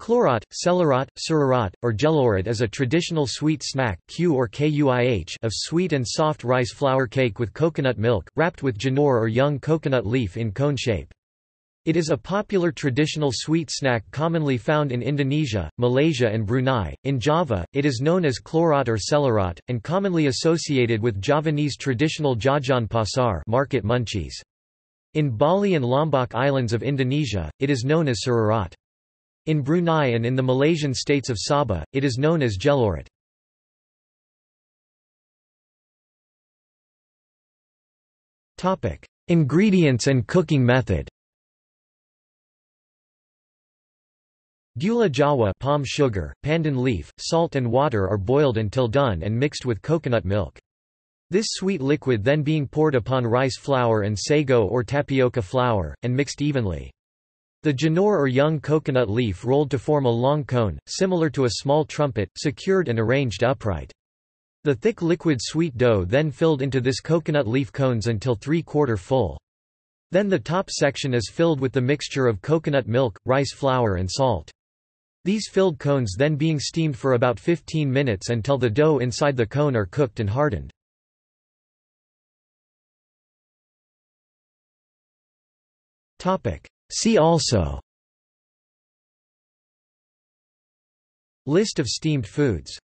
Clorot, celerat, surarat, or gelorat is a traditional sweet snack kue or KUIH of sweet and soft rice flour cake with coconut milk, wrapped with janur or young coconut leaf in cone shape. It is a popular traditional sweet snack commonly found in Indonesia, Malaysia and Brunei. In Java, it is known as clorot or celerat, and commonly associated with Javanese traditional jajan pasar market munchies. In Bali and Lombok Islands of Indonesia, it is known as surarat. In Brunei and in the Malaysian states of Sabah, it is known as gelorat. Ingredients and cooking method Gula jawa palm sugar, pandan leaf, salt and water are boiled until done and mixed with coconut milk. This sweet liquid then being poured upon rice flour and sago or tapioca flour, and mixed evenly. The janur or young coconut leaf rolled to form a long cone, similar to a small trumpet, secured and arranged upright. The thick liquid sweet dough then filled into this coconut leaf cones until three-quarter full. Then the top section is filled with the mixture of coconut milk, rice flour and salt. These filled cones then being steamed for about 15 minutes until the dough inside the cone are cooked and hardened. See also List of steamed foods